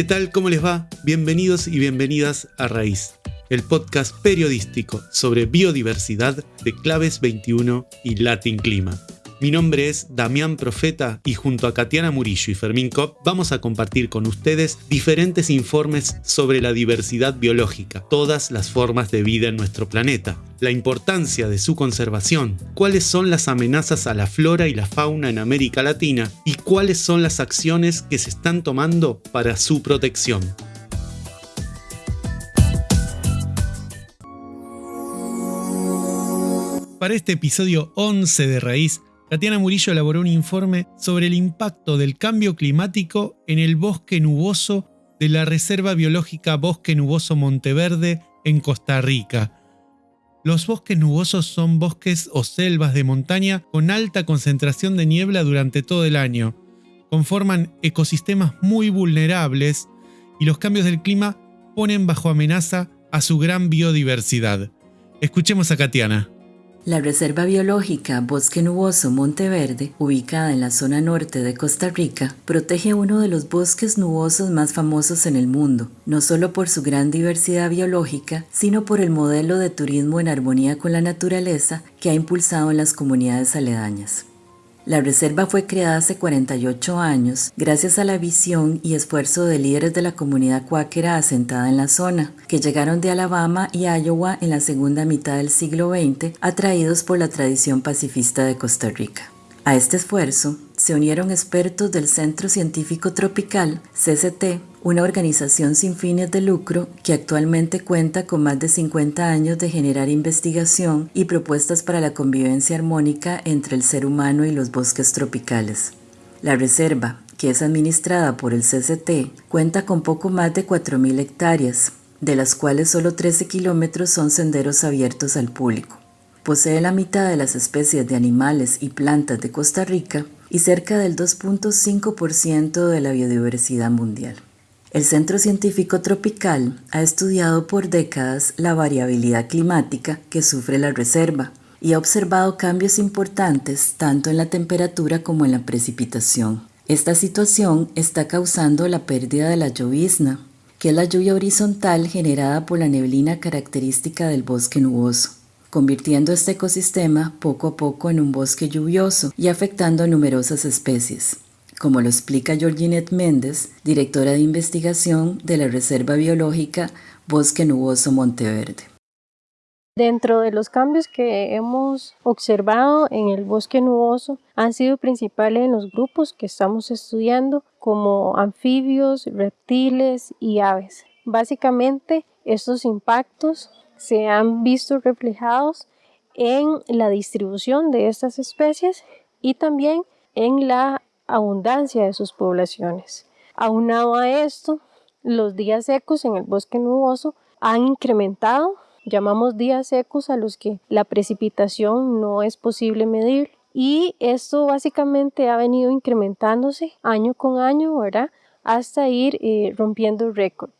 ¿Qué tal? ¿Cómo les va? Bienvenidos y bienvenidas a Raíz, el podcast periodístico sobre biodiversidad de Claves 21 y Latin Clima. Mi nombre es Damián Profeta y junto a Katiana Murillo y Fermín Kopp vamos a compartir con ustedes diferentes informes sobre la diversidad biológica, todas las formas de vida en nuestro planeta, la importancia de su conservación, cuáles son las amenazas a la flora y la fauna en América Latina y cuáles son las acciones que se están tomando para su protección. Para este episodio 11 de Raíz, Tatiana Murillo elaboró un informe sobre el impacto del cambio climático en el bosque nuboso de la Reserva Biológica Bosque Nuboso Monteverde en Costa Rica. Los bosques nubosos son bosques o selvas de montaña con alta concentración de niebla durante todo el año. Conforman ecosistemas muy vulnerables y los cambios del clima ponen bajo amenaza a su gran biodiversidad. Escuchemos a Katiana. La Reserva Biológica Bosque Nuboso Monteverde, ubicada en la zona norte de Costa Rica, protege uno de los bosques nubosos más famosos en el mundo, no solo por su gran diversidad biológica, sino por el modelo de turismo en armonía con la naturaleza que ha impulsado en las comunidades aledañas. La reserva fue creada hace 48 años gracias a la visión y esfuerzo de líderes de la comunidad cuáquera asentada en la zona, que llegaron de Alabama y Iowa en la segunda mitad del siglo XX, atraídos por la tradición pacifista de Costa Rica. A este esfuerzo se unieron expertos del Centro Científico Tropical, CCT, una organización sin fines de lucro que actualmente cuenta con más de 50 años de generar investigación y propuestas para la convivencia armónica entre el ser humano y los bosques tropicales. La reserva, que es administrada por el CCT, cuenta con poco más de 4.000 hectáreas, de las cuales solo 13 kilómetros son senderos abiertos al público. Posee la mitad de las especies de animales y plantas de Costa Rica y cerca del 2.5% de la biodiversidad mundial. El Centro Científico Tropical ha estudiado por décadas la variabilidad climática que sufre la reserva y ha observado cambios importantes tanto en la temperatura como en la precipitación. Esta situación está causando la pérdida de la llovizna, que es la lluvia horizontal generada por la neblina característica del bosque nuboso, convirtiendo este ecosistema poco a poco en un bosque lluvioso y afectando a numerosas especies como lo explica Georginette Méndez, directora de investigación de la Reserva Biológica Bosque Nuboso Monteverde. Dentro de los cambios que hemos observado en el bosque nuboso han sido principales en los grupos que estamos estudiando como anfibios, reptiles y aves. Básicamente estos impactos se han visto reflejados en la distribución de estas especies y también en la abundancia de sus poblaciones. Aunado a esto, los días secos en el bosque nuboso han incrementado, llamamos días secos a los que la precipitación no es posible medir y esto básicamente ha venido incrementándose año con año, ¿verdad? Hasta ir eh, rompiendo récord.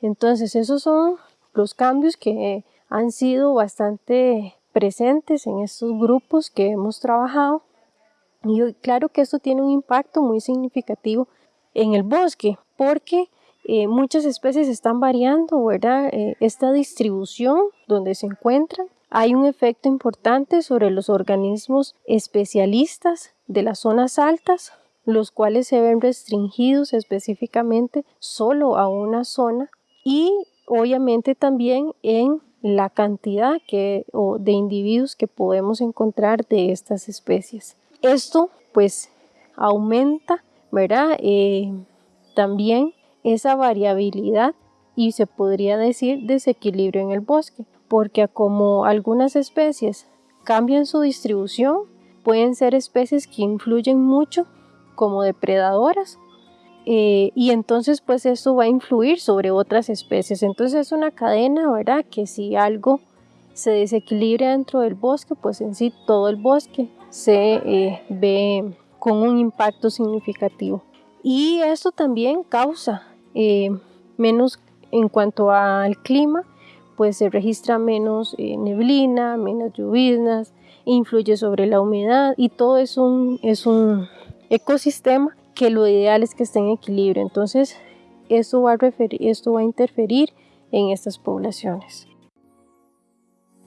Entonces esos son los cambios que han sido bastante presentes en estos grupos que hemos trabajado y claro que esto tiene un impacto muy significativo en el bosque porque eh, muchas especies están variando, ¿verdad? Eh, esta distribución donde se encuentran. Hay un efecto importante sobre los organismos especialistas de las zonas altas, los cuales se ven restringidos específicamente solo a una zona y obviamente también en la cantidad que, de individuos que podemos encontrar de estas especies. Esto pues aumenta, ¿verdad? Eh, también esa variabilidad y se podría decir desequilibrio en el bosque, porque como algunas especies cambian su distribución, pueden ser especies que influyen mucho como depredadoras eh, y entonces pues eso va a influir sobre otras especies. Entonces es una cadena, ¿verdad? Que si algo se desequilibra dentro del bosque, pues en sí todo el bosque se eh, ve con un impacto significativo. Y esto también causa eh, menos en cuanto al clima, pues se registra menos neblina, menos lluvias, influye sobre la humedad y todo es un, es un ecosistema que lo ideal es que esté en equilibrio. Entonces, esto va a, interferir en estas poblaciones.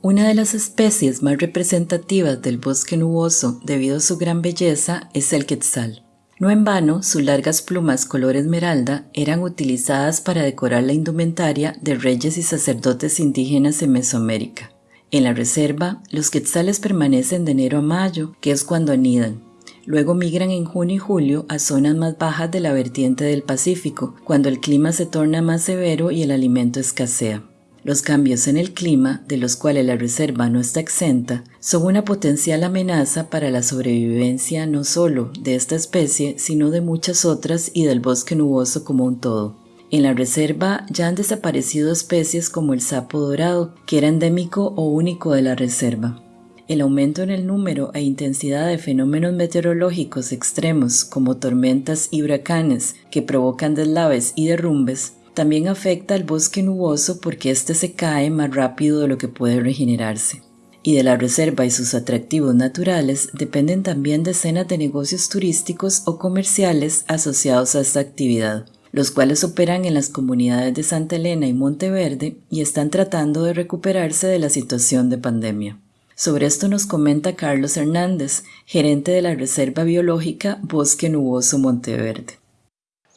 Una de las especies más representativas del bosque nuboso debido a su gran belleza es el quetzal. No en vano, sus largas plumas color esmeralda eran utilizadas para decorar la indumentaria de reyes y sacerdotes indígenas en Mesoamérica. En la reserva, los quetzales permanecen de enero a mayo, que es cuando anidan. Luego migran en junio y julio a zonas más bajas de la vertiente del Pacífico, cuando el clima se torna más severo y el alimento escasea. Los cambios en el clima, de los cuales la reserva no está exenta, son una potencial amenaza para la sobrevivencia no solo de esta especie, sino de muchas otras y del bosque nuboso como un todo. En la reserva ya han desaparecido especies como el sapo dorado, que era endémico o único de la reserva. El aumento en el número e intensidad de fenómenos meteorológicos extremos como tormentas y huracanes que provocan deslaves y derrumbes también afecta al bosque nuboso porque éste se cae más rápido de lo que puede regenerarse. Y de la reserva y sus atractivos naturales dependen también decenas de negocios turísticos o comerciales asociados a esta actividad, los cuales operan en las comunidades de Santa Elena y Monteverde y están tratando de recuperarse de la situación de pandemia. Sobre esto nos comenta Carlos Hernández, gerente de la Reserva Biológica Bosque Nuboso Monteverde.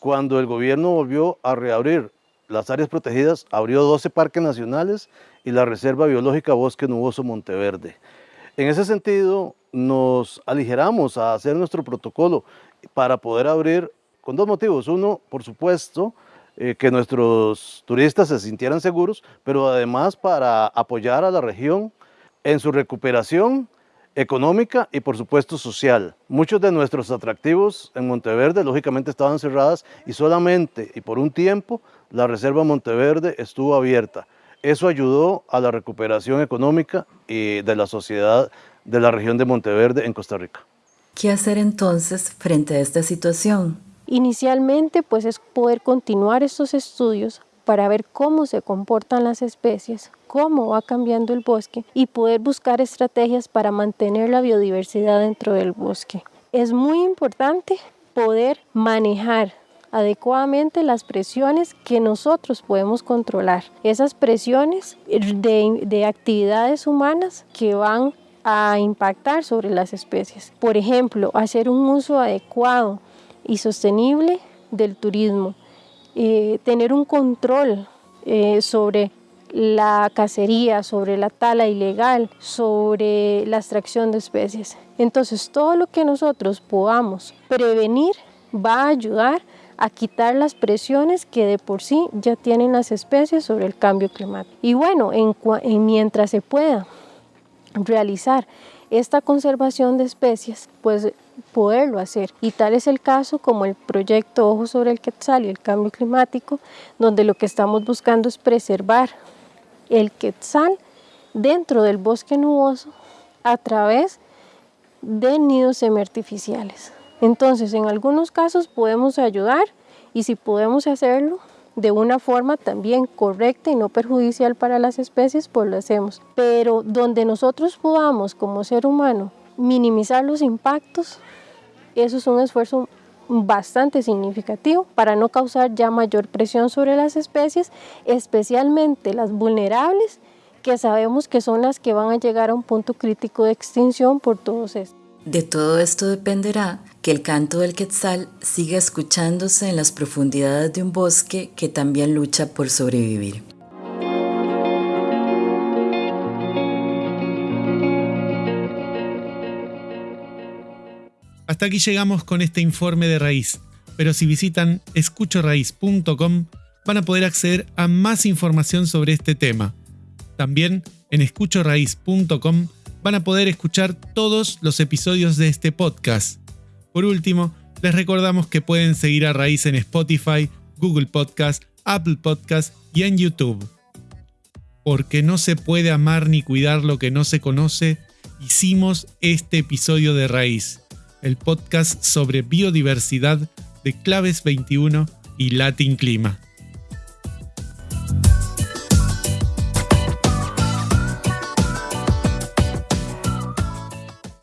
Cuando el gobierno volvió a reabrir las áreas protegidas, abrió 12 parques nacionales y la Reserva Biológica Bosque Nuboso Monteverde. En ese sentido, nos aligeramos a hacer nuestro protocolo para poder abrir con dos motivos. Uno, por supuesto, eh, que nuestros turistas se sintieran seguros, pero además para apoyar a la región en su recuperación económica y por supuesto social. Muchos de nuestros atractivos en Monteverde lógicamente estaban cerradas y solamente y por un tiempo la Reserva Monteverde estuvo abierta. Eso ayudó a la recuperación económica y de la sociedad de la región de Monteverde en Costa Rica. ¿Qué hacer entonces frente a esta situación? Inicialmente pues es poder continuar estos estudios para ver cómo se comportan las especies, cómo va cambiando el bosque y poder buscar estrategias para mantener la biodiversidad dentro del bosque. Es muy importante poder manejar adecuadamente las presiones que nosotros podemos controlar. Esas presiones de, de, actividades humanas que van a impactar sobre las especies. Por ejemplo, hacer un uso adecuado y sostenible del turismo, eh, tener un control eh, sobre la cacería, sobre la tala ilegal, sobre la extracción de especies. Entonces, todo lo que nosotros podamos prevenir va a ayudar a quitar las presiones que de por sí ya tienen las especies sobre el cambio climático. Y bueno, en mientras se pueda realizar esta conservación de especies, pues poderlo hacer. Y tal es el caso como el proyecto Ojo sobre el Quetzal y el cambio climático, donde lo que estamos buscando es preservar el Quetzal dentro del bosque nuboso a través de nidos semiartificiales. Entonces, en algunos casos podemos ayudar y si podemos hacerlo, de una forma también correcta y no perjudicial para las especies, pues lo hacemos. Pero donde nosotros podamos como ser humano minimizar los impactos, eso es un esfuerzo bastante significativo para no causar ya mayor presión sobre las especies, especialmente las vulnerables, que sabemos que son las que van a llegar a un punto crítico de extinción por todos estos. De todo esto dependerá que el canto del quetzal siga escuchándose en las profundidades de un bosque que también lucha por sobrevivir. Hasta aquí llegamos con este informe de raíz, pero si visitan escuchoraíz.com van a poder acceder a más información sobre este tema. También en escuchoraíz.com van a poder escuchar todos los episodios de este podcast. Por último, les recordamos que pueden seguir a Raíz en Spotify, Google Podcast, Apple Podcast y en YouTube. Porque no se puede amar ni cuidar lo que no se conoce, hicimos este episodio de Raíz, el podcast sobre biodiversidad de Claves 21 y Latin Clima.